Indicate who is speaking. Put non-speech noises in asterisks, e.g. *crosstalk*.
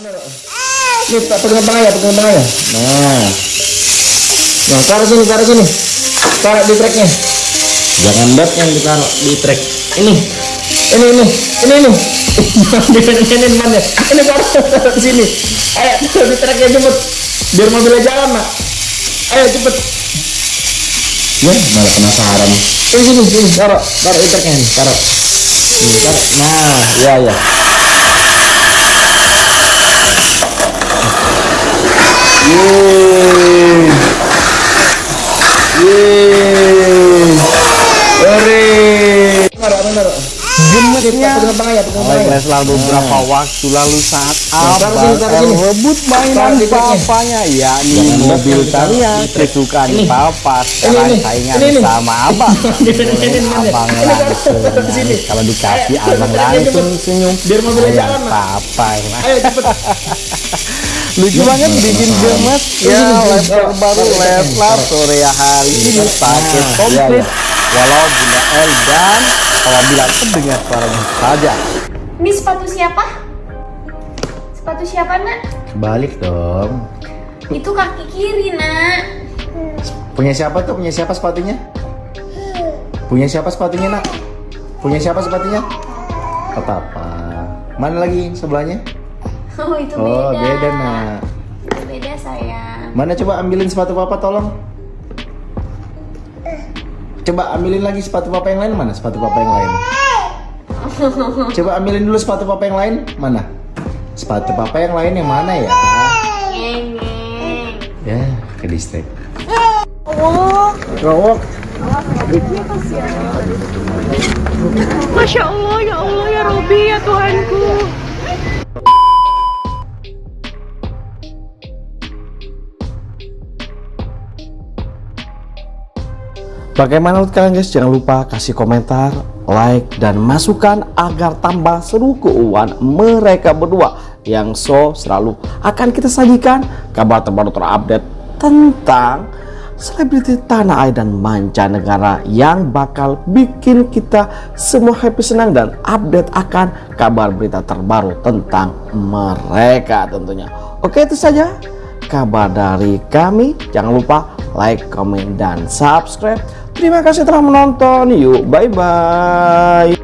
Speaker 1: Tak pegang tangan ya, pegang tangan ya. Nah. Nah, taruh sini, taruh sini. Taruh di treknya. Jangan bat yang ditaruh di trek. Ini. Ini ini. Ini ini. Di ini ini mana? Ini taruh di sini. Ayo, taruh di treknya cepet. Biar mobilnya jalan, Nak. Ayo cepet. Ya, malah penasaran. Ini sini, sini, taruh, taruh di treknya nih, taruh. Ini, taruh. Nah, ya ya. Yeay. Yeay. Ore. Taruh, taruh, taruh.
Speaker 2: Gemetnya
Speaker 1: Pegang tangan ya, pegang tangan
Speaker 2: oleh
Speaker 1: ya.
Speaker 2: Leslar beberapa waktu lalu saat
Speaker 1: Nah,
Speaker 2: abang
Speaker 1: sini, taruh sini.
Speaker 2: rebut mainan papanya yakni
Speaker 1: Jangan
Speaker 2: mobil
Speaker 1: truk.
Speaker 2: kesukaan
Speaker 1: Ini.
Speaker 2: papa sekarang
Speaker 1: ini.
Speaker 2: saingan
Speaker 1: Ini, ini.
Speaker 2: sama abang
Speaker 1: Ini, ini, ini, ini.
Speaker 2: abang
Speaker 1: Ini,
Speaker 2: langsung kalau dikasih abang langsung senyum
Speaker 1: Biar mobilnya jalan,
Speaker 2: papa ya. Lucu banget bikin gemes
Speaker 1: Ini,
Speaker 2: ya
Speaker 1: ini.
Speaker 2: laptop
Speaker 1: Taruh,
Speaker 2: baru
Speaker 1: taruh.
Speaker 2: sore hari ini pakai komplit
Speaker 1: iya,
Speaker 2: walau Bunda L dan apabila terdengar suaranya saja
Speaker 3: Ini sepatu siapa? Sepatu siapa nak?
Speaker 1: Balik dong.
Speaker 3: Itu kaki kiri nak.
Speaker 1: Punya siapa tuh? Punya siapa sepatunya? Punya siapa sepatunya, Nak? Punya siapa sepatunya? Papa. Mana lagi sebelahnya? *laughs*
Speaker 3: Oh itu
Speaker 1: Oh,
Speaker 3: beda.
Speaker 1: beda, Nak.
Speaker 3: Itu beda sayang.
Speaker 1: Mana coba ambilin sepatu papa tolong. Coba ambilin lagi sepatu papa yang lain mana? Sepatu papa yang lain. *laughs* Coba ambilin dulu sepatu papa yang lain mana? Sepatu papa yang lain yang mana ya? Ya, ke distrik.
Speaker 3: Oh,
Speaker 1: Rowok.
Speaker 4: Masya Allah, ya Allah, ya Robi,
Speaker 2: Bagaimana menurut kalian guys? Jangan lupa kasih komentar, like, dan masukan agar tambah seru keuangan mereka berdua yang so selalu akan kita sajikan kabar terbaru terupdate tentang selebriti tanah air dan mancanegara yang bakal bikin kita semua happy senang dan update akan kabar berita terbaru tentang mereka tentunya. Oke itu saja kabar dari kami. Jangan lupa like, comment, dan subscribe. Terima kasih telah menonton. Yuk, bye-bye.